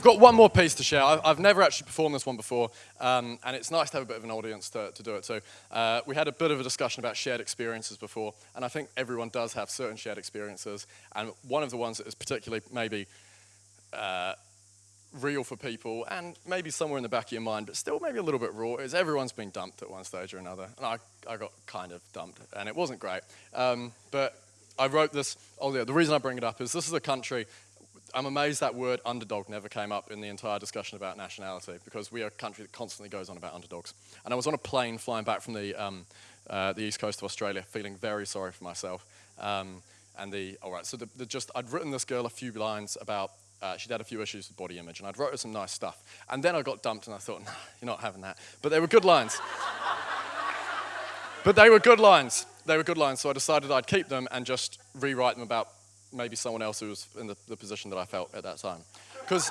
I've got one more piece to share. I've, never actually performed this one before, um, and it's nice to have a bit of an audience to, to do it too. Uh, we had a bit of a discussion about shared experiences before, and I think everyone does have certain shared experiences, and one of the ones that is particularly maybe uh, real for people, and maybe somewhere in the back of your mind, but still maybe a little bit raw, is everyone's been dumped at one stage or another. And I, I got kind of dumped, and it wasn't great. Um, but I wrote this, oh yeah, the reason I bring it up is this is a country, I'm amazed that word underdog never came up in the entire discussion about nationality, because we are a country that constantly goes on about underdogs. And I was on a plane flying back from the, um, uh, the east coast of Australia, feeling very sorry for myself. Um, and the, all right, so the, the just, I'd written this girl a few lines about uh, she'd had a few issues with body image, and I'd wrote her some nice stuff. And then I got dumped, and I thought, nah, you're not having that. But they were good lines. but they were good lines. They were good lines, so I decided I'd keep them and just rewrite them about maybe someone else who was in the, the position that I felt at that time. Because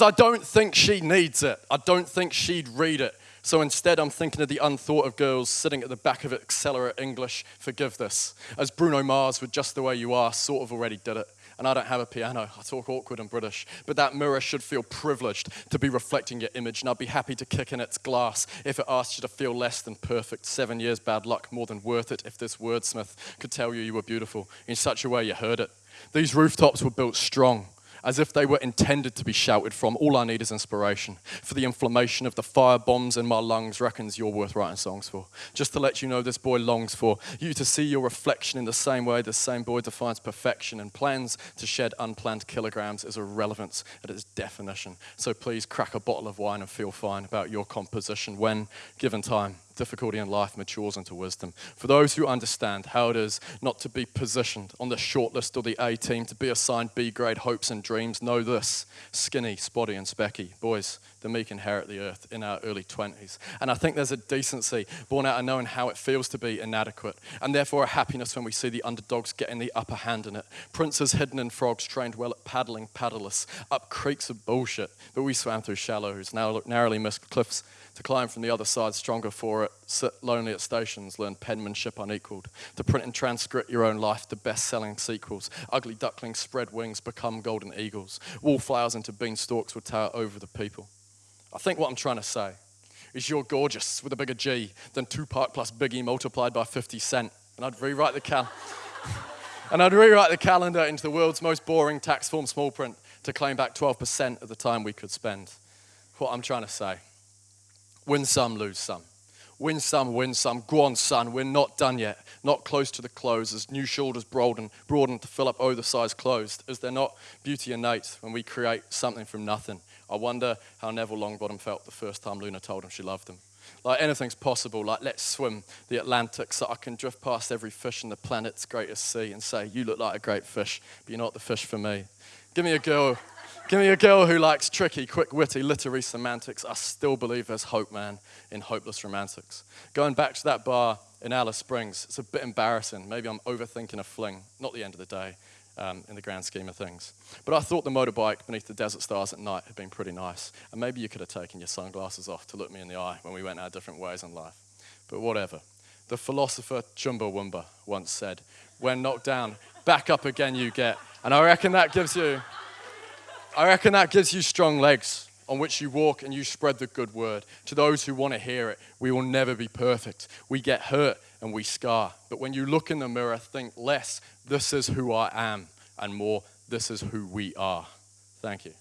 I don't think she needs it. I don't think she'd read it. So instead, I'm thinking of the unthought of girls sitting at the back of Accelerate English, forgive this, as Bruno Mars with Just the Way You Are sort of already did it and I don't have a piano. I talk awkward and British. But that mirror should feel privileged to be reflecting your image, and I'd be happy to kick in its glass if it asked you to feel less than perfect. Seven years bad luck, more than worth it if this wordsmith could tell you you were beautiful in such a way you heard it. These rooftops were built strong as if they were intended to be shouted from. All I need is inspiration. For the inflammation of the fire bombs in my lungs reckons you're worth writing songs for. Just to let you know this boy longs for you to see your reflection in the same way the same boy defines perfection and plans to shed unplanned kilograms is irrelevance at its definition. So please crack a bottle of wine and feel fine about your composition when given time difficulty in life matures into wisdom. For those who understand how it is not to be positioned on the shortlist or the A team, to be assigned B grade hopes and dreams, know this skinny, spotty, and specky. Boys, the meek inherit the earth in our early 20s. And I think there's a decency born out of knowing how it feels to be inadequate, and therefore a happiness when we see the underdogs getting the upper hand in it. Princes hidden in frogs, trained well at paddling, paddleless, up creeks of bullshit, but we swam through shallows, narrowly missed cliffs to climb from the other side stronger for it, sit lonely at stations, learn penmanship unequaled, to print and transcript your own life to best-selling sequels, ugly ducklings spread wings, become golden eagles, wallflowers into beanstalks would tower over the people. I think what I'm trying to say is you're gorgeous with a bigger G than Tupac plus Biggie multiplied by 50 Cent. And I'd rewrite the cal and I'd rewrite the calendar into the world's most boring tax form small print to claim back 12% of the time we could spend. What I'm trying to say Win some, lose some. Win some, win some. Go on, son, we're not done yet. Not close to the close as new shoulders broaden, broaden to fill up oversized clothes. Is there not beauty innate when we create something from nothing? I wonder how Neville Longbottom felt the first time Luna told him she loved him. Like anything's possible, like let's swim the Atlantic so I can drift past every fish in the planet's greatest sea and say, You look like a great fish, but you're not the fish for me. Give me a girl Give me a girl who likes tricky, quick witty, literary semantics. I still believe there's hope, man, in hopeless romantics. Going back to that bar in Alice Springs, it's a bit embarrassing. Maybe I'm overthinking a fling. Not the end of the day um, in the grand scheme of things. But I thought the motorbike beneath the desert stars at night had been pretty nice. And maybe you could have taken your sunglasses off to look me in the eye when we went our different ways in life. But whatever. The philosopher Chumbawamba once said, when knocked down, back up again you get. And I reckon that gives you I reckon that gives you strong legs on which you walk and you spread the good word. To those who want to hear it, we will never be perfect. We get hurt and we scar. But when you look in the mirror, think less, this is who I am, and more, this is who we are. Thank you.